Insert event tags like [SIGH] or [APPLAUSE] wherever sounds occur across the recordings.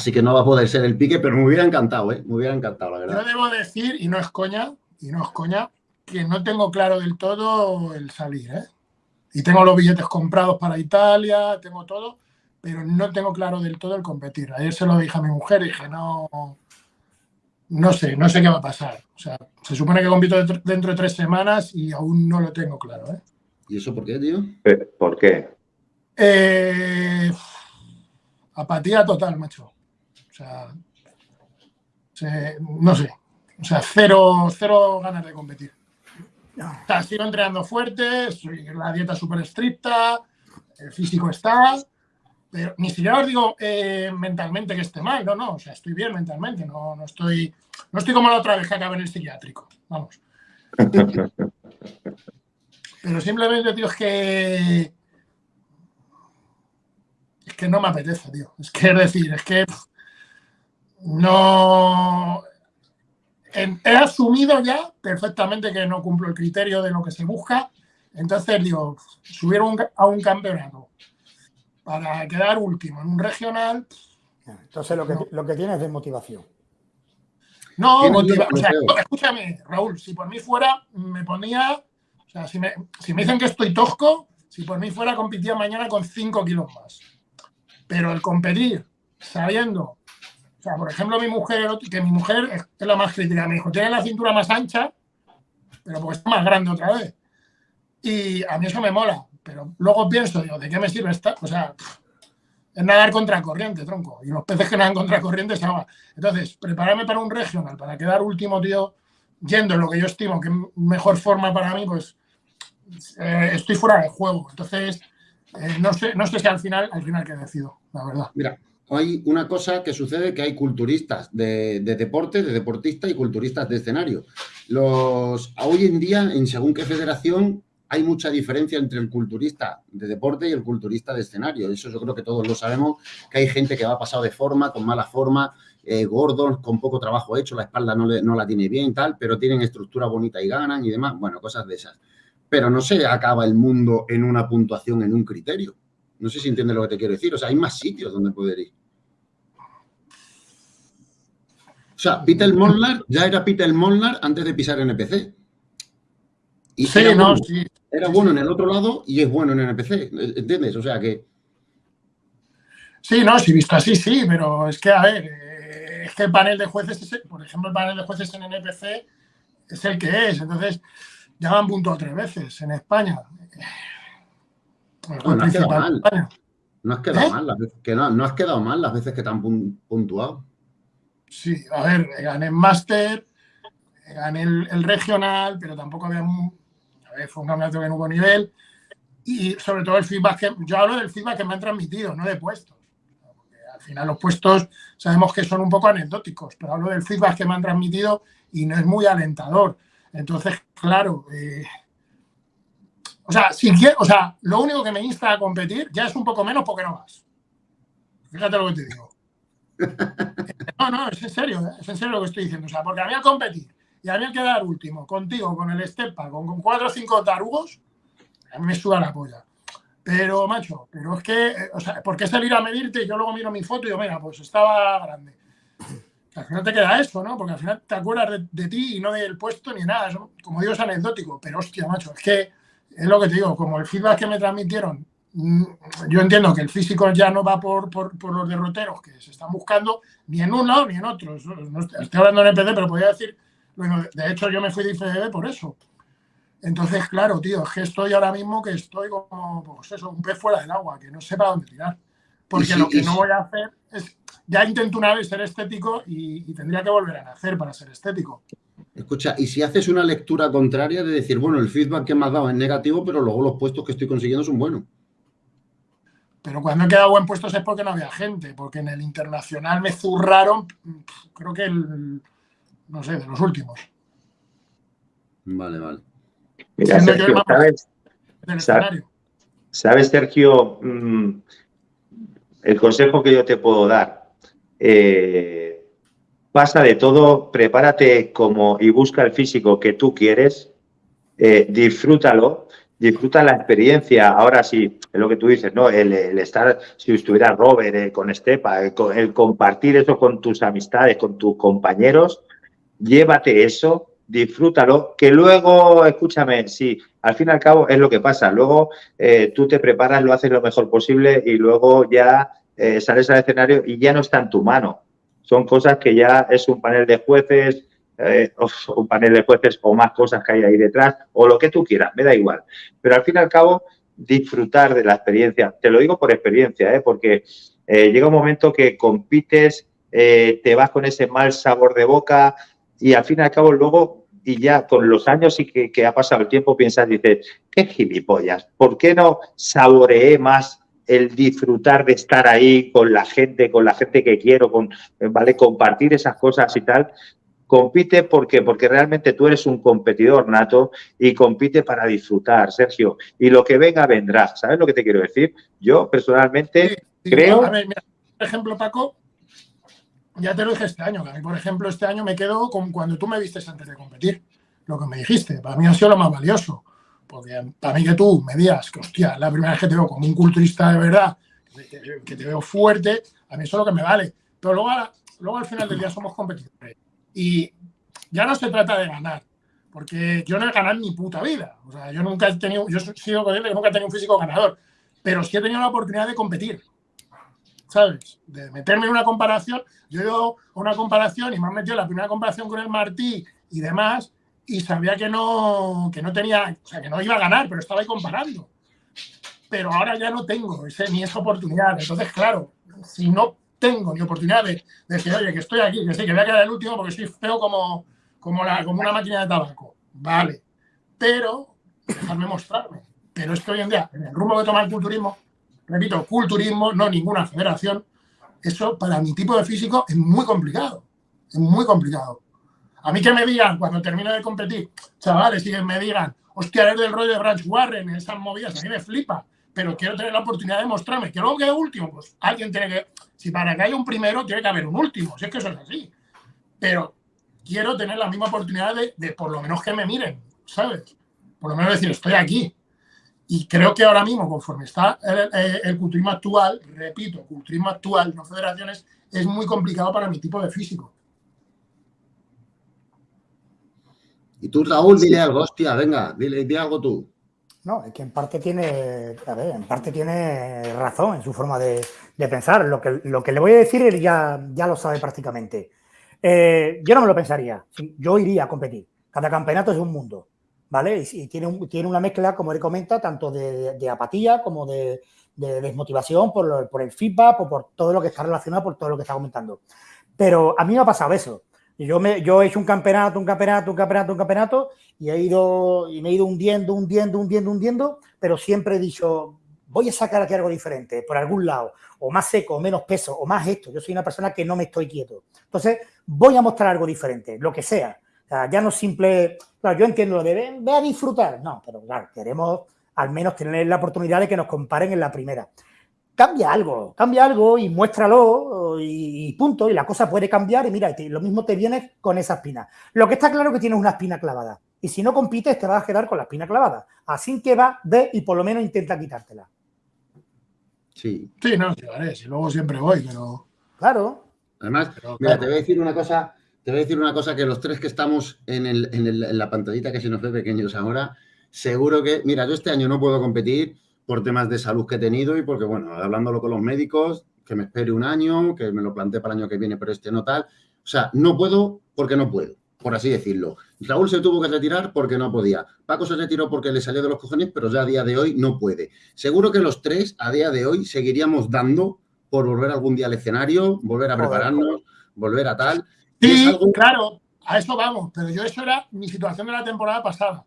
Así que no va a poder ser el pique, pero me hubiera encantado, ¿eh? Me hubiera encantado, la verdad. Yo debo decir, y no es coña, y no es coña, que no tengo claro del todo el salir, ¿eh? Y tengo los billetes comprados para Italia, tengo todo, pero no tengo claro del todo el competir. Ayer se lo dije a mi mujer y dije, no, no sé, no sé qué va a pasar. O sea, se supone que compito dentro de tres semanas y aún no lo tengo claro, ¿eh? ¿Y eso por qué, tío? ¿Por qué? Eh, apatía total, macho. O sea, no sé. O sea, cero, cero ganas de competir. O sea, sigo entrenando fuerte, la dieta súper estricta, el físico está, pero ni siquiera os digo eh, mentalmente que esté mal, no, no, o sea, estoy bien mentalmente, no, no, estoy, no estoy como la otra vez que acabé en el psiquiátrico, vamos. [LAUGHS] pero simplemente, tío, es que es que no me apetece, tío. Es que es decir, es que no he asumido ya perfectamente que no cumplo el criterio de lo que se busca. Entonces, digo, subir a un campeonato para quedar último en un regional. Entonces, lo que, lo que tienes es motivación. No, o sea, escúchame, Raúl, si por mí fuera, me ponía. O sea, si me, si me dicen que estoy tosco, si por mí fuera, competía mañana con 5 kilos más. Pero el competir sabiendo o sea, por ejemplo, mi mujer, que mi mujer es la más crítica, me dijo, tiene la cintura más ancha, pero porque está más grande otra vez. Y a mí eso me mola, pero luego pienso, digo, ¿de qué me sirve esta? O sea, es nadar contra corriente, tronco. Y los peces que nadan contra corriente se ahogan. Entonces, prepararme para un regional, para quedar último, tío, yendo en lo que yo estimo que es mejor forma para mí, pues eh, estoy fuera de juego. Entonces, eh, no, sé, no sé si al final, al final que decido, la verdad. Mira, hay una cosa que sucede que hay culturistas de, deporte, de deportistas y culturistas de escenario. Los, hoy en día, en según qué federación, hay mucha diferencia entre el culturista de deporte y el culturista de escenario. Eso yo creo que todos lo sabemos, que hay gente que va pasado de forma, con mala forma, eh, gordos, con poco trabajo hecho, la espalda no, no la tiene bien, tal, pero tienen estructura bonita y ganan y demás. Bueno, cosas de esas. Pero no se acaba el mundo en una puntuación, en un criterio. No sé si entiendes lo que te quiero decir. O sea, hay más sitios donde poder ir. O sea, Peter Molnar ya era Peter Molnar antes de pisar NPC. Y sí, era, no, bueno, sí. era bueno en el otro lado y es bueno en NPC, ¿entiendes? O sea que... Sí, no, sí, visto así, sí, pero es que, a ver, eh, es que el panel de jueces, por ejemplo, el panel de jueces en NPC es el que es, entonces ya han puntuado tres veces en España. No, no has quedado mal. No has quedado, ¿Eh? mal las veces que no, no has quedado mal las veces que te han puntuado. Sí, a ver, gané el máster, gané el, regional, pero tampoco había... A ver, fue un campeonato que no hubo nivel. Y sobre todo el feedback que... Yo hablo del feedback que me han transmitido, no de puestos. Porque al final los puestos sabemos que son un poco anecdóticos, pero hablo del feedback que me han transmitido y no es muy alentador. Entonces, claro... Eh, o sea, si o sea, lo único que me insta a competir ya es un poco menos porque no vas. Fíjate lo que te digo. No, no, es en serio, es en serio lo que estoy diciendo. O sea, porque a mí al competir y a mí al quedar último, contigo, con el Stepa, con, con cuatro o cinco tarugos, a mí me suda la polla. Pero, macho, pero es que, eh, o sea, ¿por qué salir a medirte y yo luego miro mi foto y digo, mira, pues estaba grande? Al final te queda eso, ¿no? Porque al final te acuerdas de, ti y no del puesto ni nada. como digo, es anecdótico. Pero, hostia, macho, es que es lo que te digo, como el feedback que me transmitieron yo entiendo que el físico ya no va por, los derroteros que se están buscando, ni en uno ni en otro. estoy hablando en EPD, pero podría decir, bueno, de hecho yo me fui de IFBB por eso. Entonces, claro, tío, es que estoy ahora mismo que estoy como, pues eso, un pez fuera del agua, que no sé para dónde tirar. Porque lo que no voy a hacer es, ya intento una vez ser estético y, tendría que volver a nacer para ser estético. Escucha, y si haces una lectura contraria de decir, bueno, el feedback que me has dado es negativo, pero luego los puestos que estoy consiguiendo son buenos. Pero cuando he quedado buen puesto es porque no había gente, porque en el internacional me zurraron, creo que el, no sé, de los últimos. Vale, vale. Mira, Sergio, ¿sabes, ¿sabes, Sergio, mm, el consejo que yo te puedo dar? Eh, pasa de todo, prepárate como y busca el físico que tú quieres, eh, disfrútalo disfruta la experiencia. Ahora sí, es lo que tú dices, ¿no? El, estar, si estuviera Robert eh, con Estepa, el, compartir eso con tus amistades, con tus compañeros, llévate eso, disfrútalo, que luego, escúchame, sí, al fin y al cabo es lo que pasa. Luego eh, tú te preparas, lo haces lo mejor posible y luego ya eh, sales al escenario y ya no está en tu mano. Son cosas que ya es un panel de jueces, eh, un panel de jueces o más cosas que hay ahí detrás, o lo que tú quieras, me da igual. Pero al fin y al cabo, disfrutar de la experiencia. Te lo digo por experiencia, ¿eh? porque eh, llega un momento que compites, te vas con ese mal sabor de boca y al fin y al cabo luego, y ya con los años y que, ha pasado el tiempo, piensas, dices, qué gilipollas, ¿por qué no saboreé más el disfrutar de estar ahí con la gente, con la gente que quiero, con, ¿vale? Compartir esas cosas y tal. Compite porque, porque realmente tú eres un competidor nato y compite para disfrutar, Sergio. Y lo que venga, vendrá. ¿Sabes lo que te quiero decir? Yo personalmente creo. A ver, por ejemplo, Paco, ya te lo dije este año. a mí, por ejemplo, este año me quedo con cuando tú me vistes antes de competir. Lo que me dijiste, para mí ha sido lo más valioso. Porque para mí que tú me digas que, hostia, la primera vez que te veo como un culturista de verdad, que, te veo fuerte, a mí eso es lo que me vale. Pero luego, luego al final del día somos competidores. Y ya no se trata de ganar, porque yo no he ganado mi puta vida. O sea, yo nunca he tenido, yo he sido consciente que nunca he tenido un físico ganador, pero sí he tenido la oportunidad de competir. ¿Sabes? De meterme en una comparación. Yo he ido a una comparación y me han metido la primera comparación con el Martí y demás, y sabía que no, que no tenía, o sea, que no iba a ganar, pero estaba ahí comparando. Pero ahora ya no tengo ese, ni esa oportunidad. Entonces, claro, si no tengo ni oportunidad de, decir, oye, que estoy aquí, que que voy a quedar el último porque soy feo como, como una máquina de tabaco. Vale. Pero, dejarme mostrarme. Pero es que hoy en día, en el rumbo que toma el culturismo, repito, culturismo, no ninguna federación, eso para mi tipo de físico es muy complicado. Es muy complicado. A mí que me digan, cuando termino de competir, chavales, y que me digan, hostia, eres del rollo de Branch Warren, esas movidas, a mí me flipa pero quiero tener la oportunidad de mostrarme. Que luego quede último, pues alguien tiene que. Si para que haya un primero, tiene que haber un último, si es que eso es así. Pero quiero tener la misma oportunidad de, por lo menos que me miren, ¿sabes? Por lo menos decir, estoy aquí. Y creo que ahora mismo, conforme está el, el, culturismo actual, repito, culturismo actual, no federaciones, es muy complicado para mi tipo de físico. Y tú, Raúl, dile algo, hostia, venga, dile, dile algo tú. No, es que en parte tiene, a ver, en parte tiene razón en su forma de, pensar. Lo que, lo que le voy a decir él ya, ya lo sabe prácticamente. Eh, yo no me lo pensaría. Yo iría a competir. Cada campeonato es un mundo, ¿vale? Y, tiene, tiene una mezcla, como él comenta, tanto de, apatía como de, desmotivación por, por el feedback o por todo lo que está relacionado, por todo lo que está comentando. Pero a mí me ha pasado eso. Y yo, me, yo he hecho un campeonato, un campeonato, un campeonato, un campeonato y he ido y me he ido hundiendo, hundiendo, hundiendo, hundiendo, pero siempre he dicho, voy a sacar aquí algo diferente, por algún lado, o más seco, o menos peso, o más esto. Yo soy una persona que no me estoy quieto. Entonces, voy a mostrar algo diferente, lo que sea. O sea ya no simple, claro, yo entiendo lo de ve a disfrutar. No, pero claro, queremos al menos tener la oportunidad de que nos comparen en la primera cambia algo, cambia algo y muéstralo y, punto, y la cosa puede cambiar y mira, lo mismo te viene con esa espina. Lo que está claro es que tienes una espina clavada y si no compites te vas a quedar con la espina clavada. Así que va, ve y por lo menos intenta quitártela. Sí. Sí, no, si luego siempre voy, pero... Claro. Además, mira, te voy a decir una cosa, te voy a decir una cosa que los tres que estamos en, en la pantallita que se nos ve pequeños ahora, seguro que, mira, yo este año no puedo competir por temas de salud que he tenido y porque, bueno, hablándolo con los médicos, que me espere un año, que me lo plantee para el año que viene, pero este no tal. O sea, no puedo porque no puedo, por así decirlo. Raúl se tuvo que retirar porque no podía. Paco se retiró porque le salió de los cojones, pero ya a día de hoy no puede. Seguro que los tres, a día de hoy, seguiríamos dando por volver algún día al escenario, volver a prepararnos, volver a tal. Sí, claro, a eso vamos, pero yo eso era mi situación de la temporada pasada.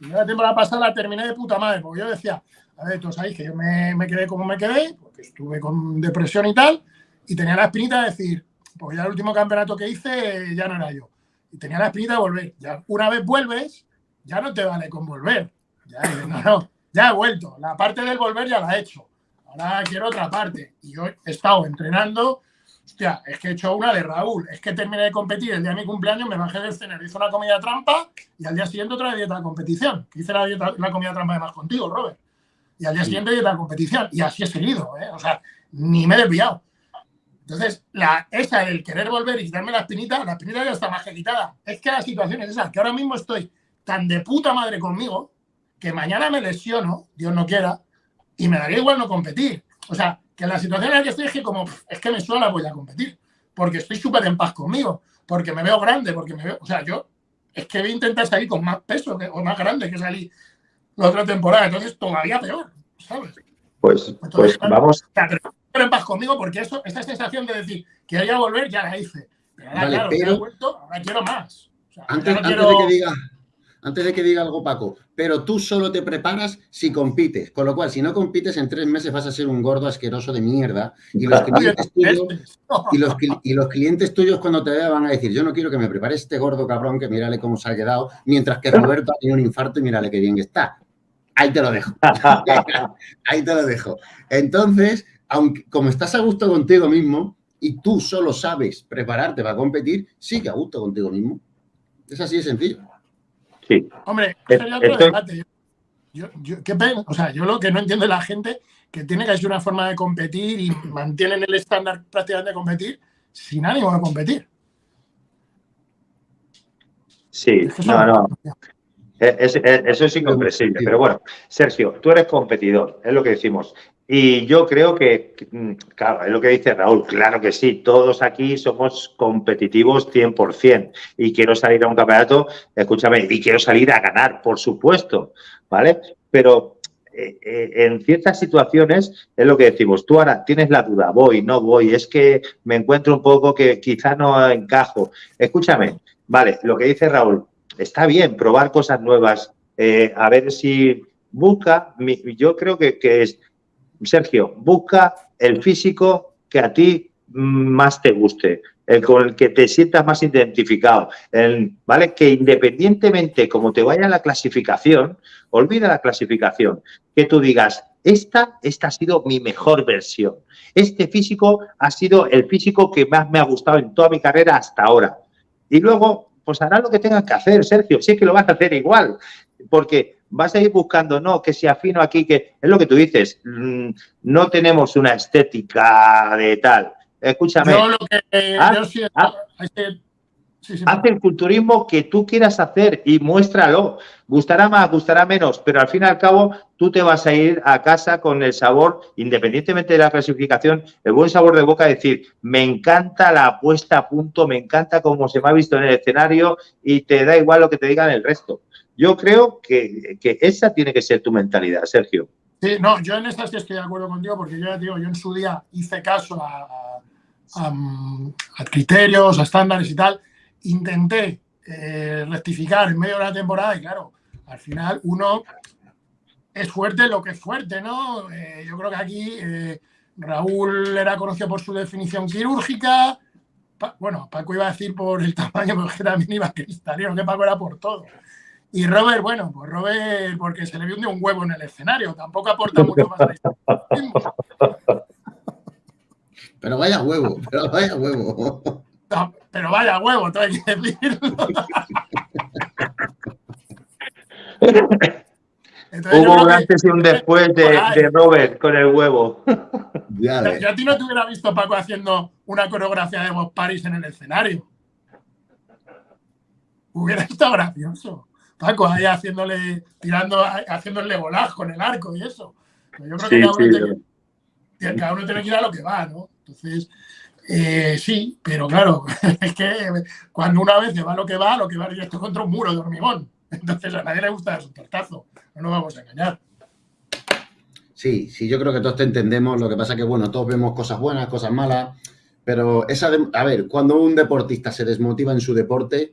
La temporada pasada la terminé de puta madre, porque yo decía, a ver, todos sabéis que yo me, quedé como me quedé, porque estuve con depresión y tal, y tenía la espinita de decir, pues ya el último campeonato que hice ya no era yo. Y tenía la espinita de volver. Ya una vez vuelves, ya no te vale con volver. Ya, no, no, ya he vuelto. La parte del volver ya la he hecho. Ahora quiero otra parte. Y yo he estado entrenando hostia, es que he hecho una de Raúl, es que terminé de competir el día de mi cumpleaños, me bajé del escenario, hice una comida trampa y al día siguiente otra dieta de competición, hice la, dieta, la comida trampa además contigo, Robert. Y al día siguiente dieta de competición. Y así he seguido, ¿eh? O sea, ni me he desviado. Entonces, la, esa, el querer volver y quitarme la espinita, la espinita ya está más que quitada. Es que la situación es esa, que ahora mismo estoy tan de puta madre conmigo que mañana me lesiono, Dios no quiera, y me daría igual no competir. O sea, que la situación en la que estoy es que como, es que me suena voy a competir, porque estoy súper en paz conmigo, porque me veo grande, porque me veo, o sea, yo es que voy a intentar salir con más peso que, o más grande que salí la otra temporada, entonces todavía peor, ¿sabes? Pues, pues vamos. En paz conmigo porque eso, esta sensación de decir que voy a volver ya la hice. Pero ahora, Vale, claro, pero- he vuelto, ahora quiero más. O sea, Antes, no antes quiero- de que diga, antes de que diga algo, Paco, pero tú solo te preparas si compites. Con lo cual, si no compites, en tres meses vas a ser un gordo asqueroso de mierda. Y los clientes tuyos, y los, cli- y los clientes tuyos cuando te vean van a decir, yo no quiero que me prepare este gordo cabrón que mírale cómo se ha quedado, mientras que Roberto ha tenido un infarto y mírale qué bien que está. Ahí te lo dejo. [LAUGHS] Ahí te lo dejo. Entonces, aunque como estás a gusto contigo mismo y tú solo sabes prepararte para competir, sigue a gusto contigo mismo. Es así de sencillo. Sí. Hombre, Eh, sería otro estoy- debate. Yo, yo- yo- qué pena. O sea, yo lo que no entiendo es la gente que tiene que ser una forma de competir y mantienen el estándar prácticamente de competir sin ánimo de competir. Sí, Es que eso no, no-. Eh, es- eh, eso es incomprensible. Pero bueno, Sergio, tú eres competidor, es lo que decimos. Y yo creo que, mm, claro, es lo que dice Raúl, claro que sí, todos aquí somos competitivos 100% y quiero salir a un campeonato, escúchame, y quiero salir a ganar, por supuesto, ¿vale? Pero eh, eh, en ciertas situaciones es lo que decimos, tú ahora tienes la duda, voy, no voy, es que me encuentro un poco que quizá no encajo. Escúchame, vale, lo que dice Raúl, está bien probar cosas nuevas, eh, a ver si busca, mi- yo creo que, que es, Sergio, busca el físico que a ti mm, más te guste, el con el que te sientas más identificado, el, ¿vale? Que independientemente como te vaya la clasificación, olvida la clasificación, que tú digas, esta, esta ha sido mi mejor versión, este físico ha sido el físico que más me ha gustado en toda mi carrera hasta ahora. Y luego, pues harás lo que tengas que hacer, Sergio, si es que lo vas a hacer igual, porque vas a ir buscando, no, que si afino aquí, que es lo que tú dices, mm, no tenemos una estética de tal. Escúchame, Yo lo que yo sí, sí, sí, haz el culturismo que tú quieras hacer y muéstralo. Gustará más, gustará menos, pero al fin y al cabo tú te vas a ir a casa con el sabor, independientemente de la clasificación, el buen sabor de boca, decir, me encanta la puesta a punto, me encanta cómo se me ha visto en el escenario y te da igual lo que te digan el resto. Yo creo que, que esa tiene que ser tu mentalidad, Sergio. Sí, no, yo en esta sí estoy de acuerdo contigo porque yo ya digo, yo en su día hice caso a, mm, a criterios, a estándares y tal. Intenté eh, rectificar en medio de la temporada y claro, al final uno es fuerte lo que es fuerte, ¿no? Eh, yo creo que aquí eh, Raúl era conocido por su definición quirúrgica. Bueno, Paco iba a decir por el [LAUGHS] tamaño, pero es que también iba cristalino, que Paco era por todo. Y Robert, bueno, pues Robert, porque se le vio un huevo en el escenario, tampoco aporta mucho más. [LAUGHS] Pero vaya huevo, pero vaya huevo. No, pero vaya huevo, todo hay que decirlo. Entonces, Hubo un antes y un después de, de Robert con el huevo. Ya ves. Yo a ti no te hubiera visto Paco haciendo una coreografía de Bob Paris en el escenario. Hubiera estado gracioso. Paco ahí haciéndole, tirando, haciéndole volaz con el arco y eso. Pero yo creo que Sí, cada uno, sí, tiene, tiene- cada uno tiene que ir a lo que va, ¿no? Entonces, eh, sí, pero claro, [LAUGHS] es que cuando una vez va lo que va, lo que va directo contra un muro de hormigón. Entonces a nadie le gusta su tortazo. No nos vamos a engañar. Sí, sí, yo creo que todos te entendemos. Lo que pasa que, bueno, todos vemos cosas buenas, cosas malas. Pero esa, de- a ver, cuando un deportista se desmotiva en su deporte,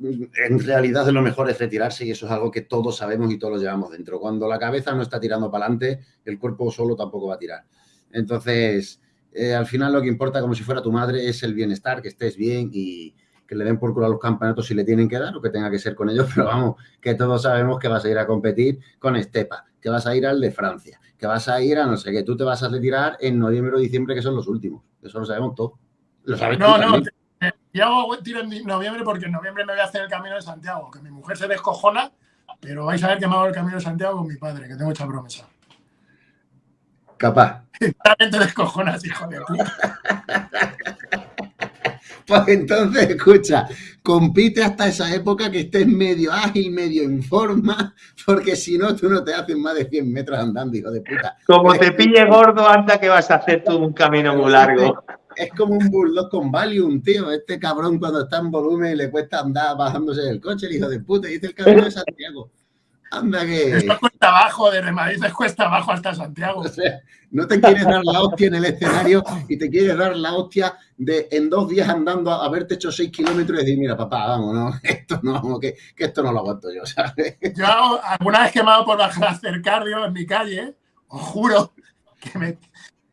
en realidad lo mejor es retirarse y eso es algo que todos sabemos y todos lo llevamos dentro. Cuando la cabeza no está tirando para adelante, el cuerpo solo tampoco va a tirar. Entonces, eh, al final lo que importa, como si fuera tu madre, es el bienestar, que estés bien y que le den por culo a los campeonatos si le tienen que dar o que tenga que ser con ellos, [LAUGHS] pero vamos, que todos sabemos que vas a ir a competir con Estepa, que vas a ir al de Francia, que vas a ir a no sé qué, tú te vas a retirar en noviembre o diciembre, que son los últimos. Eso lo sabemos todos. Lo sabes No, tú no, también. yo hago tiro en noviembre porque en noviembre me voy a hacer el camino de Santiago, que mi mujer se descojona, pero vais a ver que me hago el camino de Santiago con mi padre, que tengo hecha promesa. Capaz. También te descojonas, hijo de puta. [LAUGHS] Pues entonces, escucha, compite hasta esa época que estés medio ágil, medio en forma, porque si no, tú no te haces más de 100 metros andando, hijo de puta. Como te pille gordo, anda que vas a hacer tú un camino muy largo. [LAUGHS] Es como un bulldog con Valium, tío. Este cabrón cuando está en volumen le cuesta andar bajándose del coche, el hijo de puta, dice el camino de Santiago. Anda que... Esto cuesta abajo, desde Madrid es cuesta abajo hasta Santiago. [LAUGHS] O sea, no te quieres dar la hostia en el escenario y te quieres dar la hostia de en dos días andando a haberte hecho seis kilómetros y decir, mira, papá, vamos, no, [LAUGHS] esto no, que, que esto no lo aguanto yo, ¿sabes? Yo hago- alguna vez que me ha dado por bajar a hacer cardio en mi calle, os juro que me-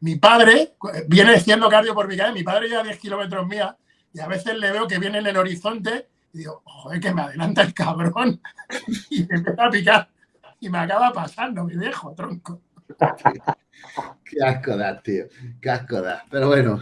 mi padre viene haciendo cardio por mi calle, mi padre lleva 10 kilómetros mía y a veces le veo que viene en el horizonte y digo, joder, que me adelanta el cabrón [LAUGHS] y me empieza a picar y me acaba pasando, mi viejo tronco. [LAUGHS] Qué asco das, tío. Qué asco das. Pero bueno,